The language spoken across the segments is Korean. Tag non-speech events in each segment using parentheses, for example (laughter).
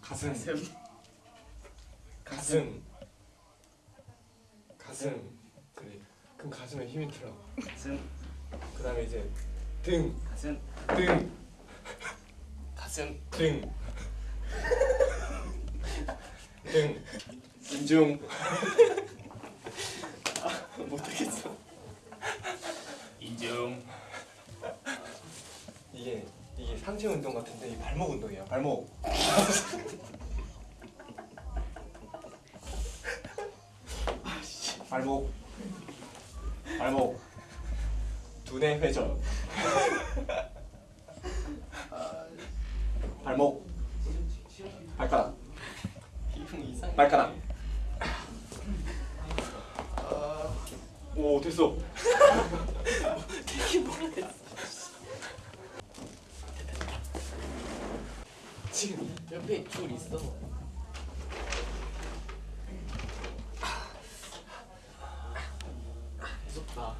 가슴. 가슴. 가슴. 그래 그럼 가슴에 힘이 들어. 가슴. 그 다음에 이제 등. 가슴. 등, 가슴. 등, 등, 인중. (laughs) 아, 못하겠어. 인중 상체 운동 같은데 이 발목 운동이야. 발목. (laughs) 발목. 발목. 두뇌 회전. (laughs) 발목. 발가락. 발가락. 오 됐어. (laughs) 되게 뭐라 했어 지금 옆에 줄 있어 무섭다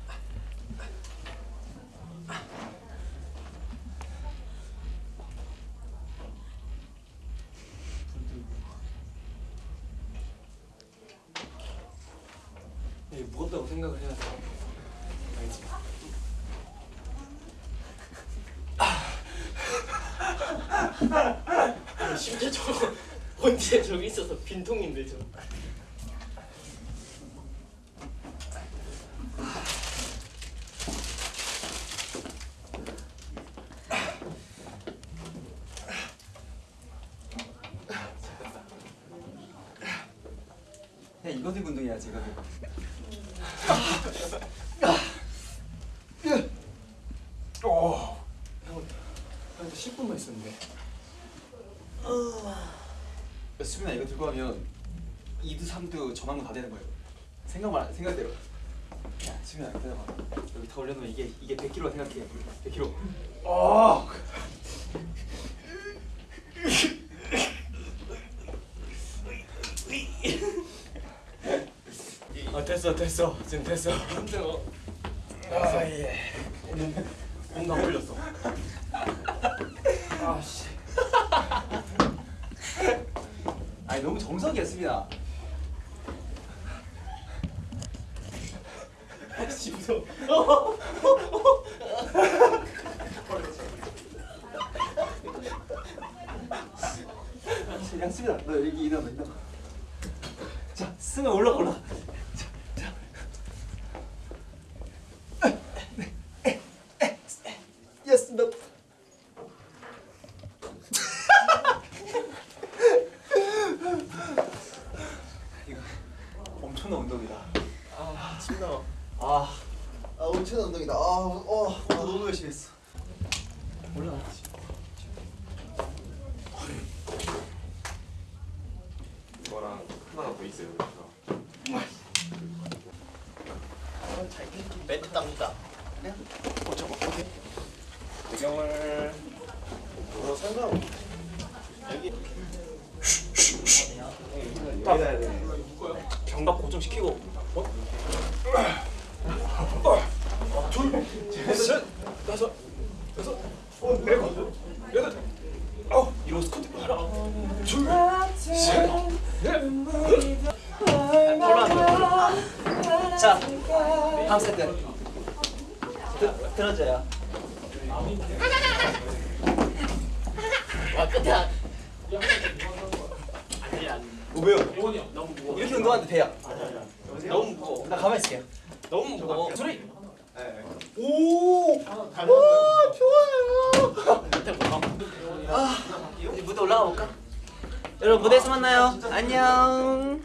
이게 무겁다고 생각을 해야 돼. 알지? 아니, 심지어 저거 언제 (laughs) 저기 있어서 빈통인데 저야 이거 들고 운동해야지 이거 들고 오. 형, 한 10분만 있었는데. 야, 수빈아 이거 들고 하면 2두 3두 전환도 다 되는 거예요 생각만 안- 생각대로 야 수빈아 이거 들어봐 여기 다 올려놓으면 이게 이게 100kg라 생각해 100kg 어. 아 됐어 됐어 지금 됐어. 힘들어 아 예. 뭔가 걸렸어. 아씨. 아니 너무 정석이야 수빈아 아씨 무서워 야 수빈아 너 여기 일어나 일어나? 자 승아 올라가 올라가 자, 자. Yes 너 이거 엄청난 운동이다. 아 침 나와 아, 아 엄청난 운동이다. 아, 어, 아 너무 열심히 했어 올라가 이거랑 하나가 더 있어요. 멘트 땁니다 배경을 어, 상관. 경각 고정시키고. 어? (laughs) 둘, 셋, 다섯, 여섯, 일곱, 여덟, 아홉. 이거 스쿼트 하나, 둘, 셋, 넷. 자 다음 세트. 드, 들어줘요. 와안 아니 아니 어, 왜요? 이렇게 운동하는데 돼요. 너무 무거워. 나 가만히 있을게요 너무 무거워. 소리 오! (laughs) 밑에 뭐 이제 무대 올라가 볼까? 여러분 무대에서 만나요. 안녕